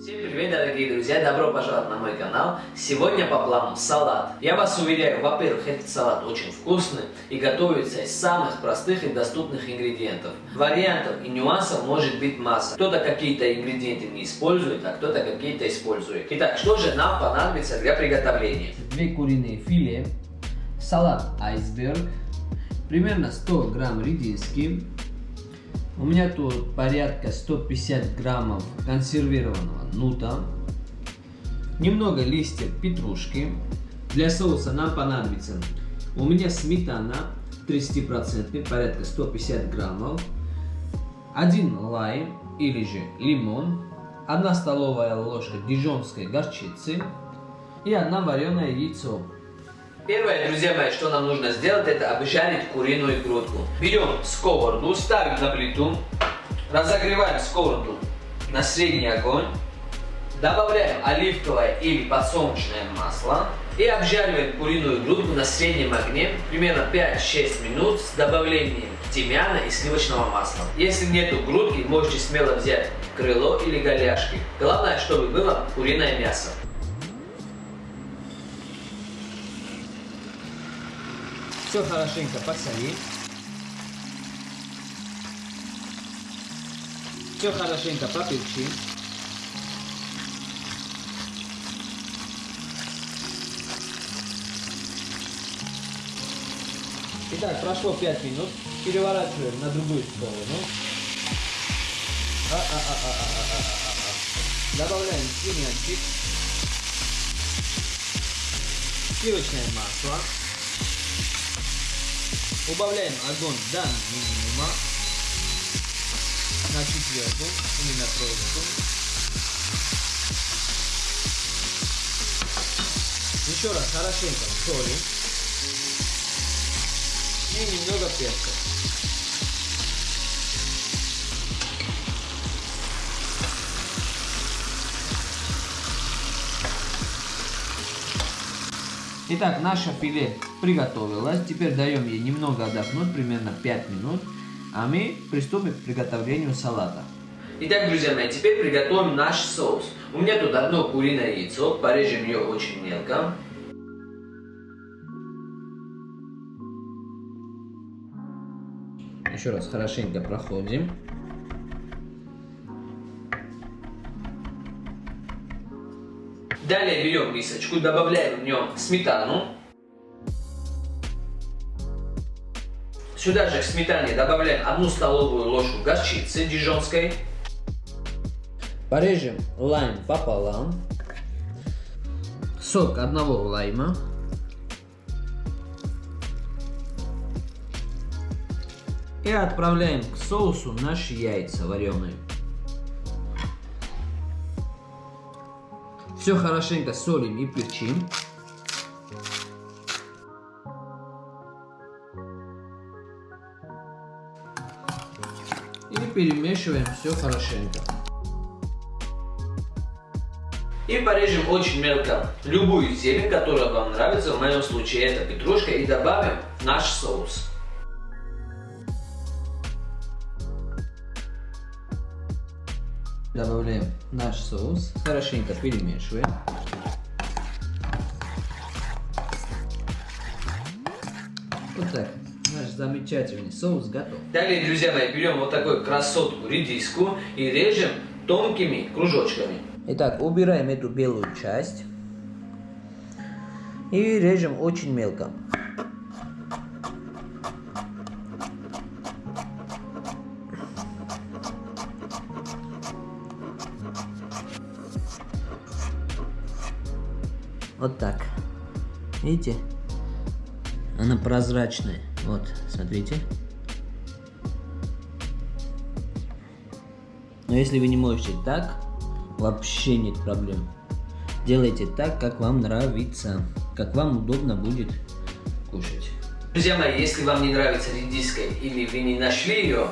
Всем привет, дорогие друзья! Добро пожаловать на мой канал! Сегодня по плану салат. Я вас уверяю, во-первых, этот салат очень вкусный и готовится из самых простых и доступных ингредиентов. Вариантов и нюансов может быть масса. Кто-то какие-то ингредиенты не использует, а кто-то какие-то использует. Итак, что же нам понадобится для приготовления? Две куриные филе, салат айсберг, примерно 100 грамм редиски, у меня тут порядка 150 граммов консервированного нута, немного листьев петрушки. Для соуса нам понадобится у меня сметана 30%, порядка 150 граммов, один лайм или же лимон, одна столовая ложка дижонской горчицы и одна вареное яйцо. Первое, друзья мои, что нам нужно сделать, это обжарить куриную грудку. Берем сковороду, ставим на плиту, разогреваем сковороду на средний огонь, добавляем оливковое или подсолнечное масло и обжариваем куриную грудку на среднем огне примерно 5-6 минут с добавлением тимьяна и сливочного масла. Если нету грудки, можете смело взять крыло или голяшки. Главное, чтобы было куриное мясо. Все хорошенько посоли. Все хорошенько поперчи. Итак, прошло 5 минут. Переворачиваем на другую сторону. А -а -а -а -а -а -а. Добавляем тимьянчик. Сливочное масло. Убавляем огонь. До минимума на четвертую или на троечку. Еще раз хорошенько. Соли. И немного перца. Итак, наше филе приготовилось. Теперь даем ей немного отдохнуть, примерно 5 минут. А мы приступим к приготовлению салата. Итак, друзья мои, теперь приготовим наш соус. У меня тут одно куриное яйцо, порежем ее очень мелко. Еще раз хорошенько проходим. Далее берем мисочку, добавляем в нем сметану. Сюда же к сметане добавляем одну столовую ложку горчицы дижонской. Порежем лайм пополам. Сок одного лайма. И отправляем к соусу наши яйца вареные. Все хорошенько солим и перчим. И перемешиваем все хорошенько. И порежем очень мелко любую зелень, которая вам нравится. В моем случае это петрушка. И добавим наш соус. Добавляем наш соус, хорошенько перемешиваем. Вот так. Наш замечательный соус готов. Далее, друзья мои, берем вот такую красотку редиску и режем тонкими кружочками. Итак, убираем эту белую часть и режем очень мелко. Вот так. Видите? Она прозрачная. Вот, смотрите. Но если вы не можете так, вообще нет проблем. Делайте так, как вам нравится, как вам удобно будет кушать. Друзья мои, если вам не нравится редиска или вы не нашли ее,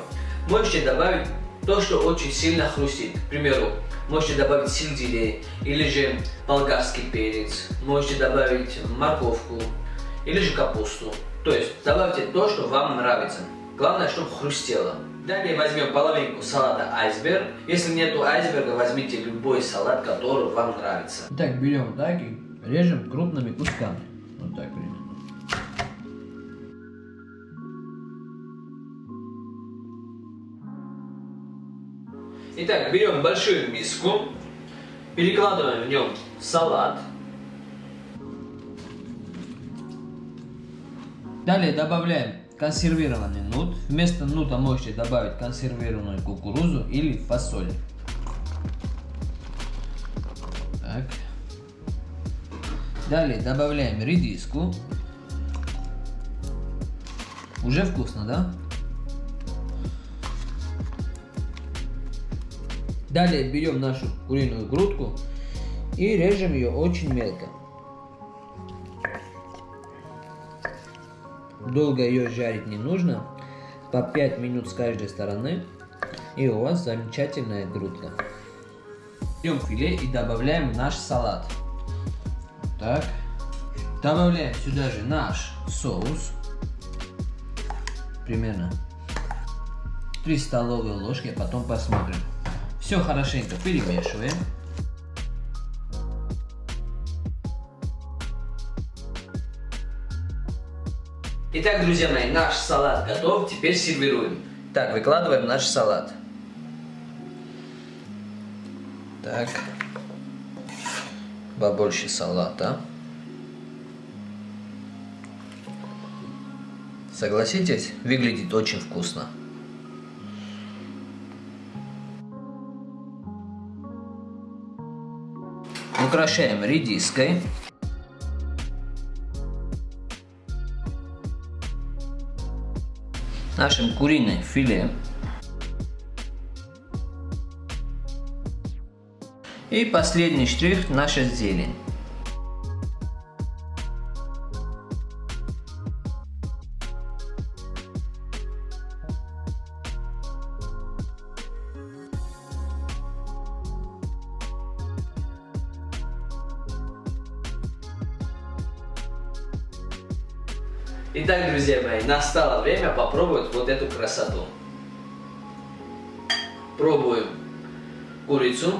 можете добавить то, что очень сильно хрустит. К примеру, можете добавить сельдерей или же болгарский перец, можете добавить морковку или же капусту. То есть добавьте то, что вам нравится. Главное, чтобы хрустело. Далее возьмем половинку салата айсберг. Если нету айсберга, возьмите любой салат, который вам нравится. Так, берем так и режем крупными кусками. Вот так примерно. Итак, берем большую миску, перекладываем в нем салат. Далее добавляем консервированный нут. Вместо нута можете добавить консервированную кукурузу или фасоль. Так. Далее добавляем редиску. Уже вкусно, да? Далее берем нашу куриную грудку и режем ее очень мелко. Долго ее жарить не нужно, по 5 минут с каждой стороны, и у вас замечательная грудка. Берем филе и добавляем наш салат. Так. Добавляем сюда же наш соус. Примерно 3 столовые ложки, а потом посмотрим. Все хорошенько перемешиваем. Итак, друзья мои, наш салат готов, теперь сервируем. Так, выкладываем наш салат. Так. Побольше салата. Согласитесь, выглядит очень вкусно. Украшаем редиской. Нашим куриным филе. И последний штрих наша зелень. Итак, друзья мои, настало время попробовать вот эту красоту. Пробуем курицу.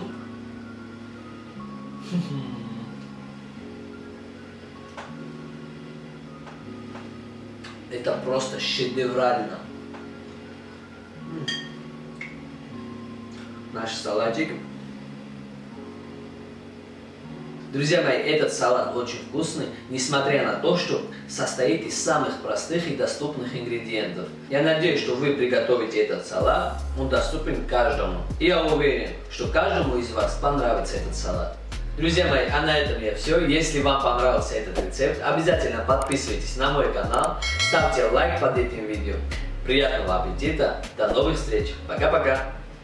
Это просто шедеврально. Наш салатик. Друзья мои, этот салат очень вкусный, несмотря на то, что состоит из самых простых и доступных ингредиентов. Я надеюсь, что вы приготовите этот салат, он доступен каждому. И я уверен, что каждому из вас понравится этот салат. Друзья мои, а на этом я все. Если вам понравился этот рецепт, обязательно подписывайтесь на мой канал, ставьте лайк под этим видео. Приятного аппетита, до новых встреч, пока-пока!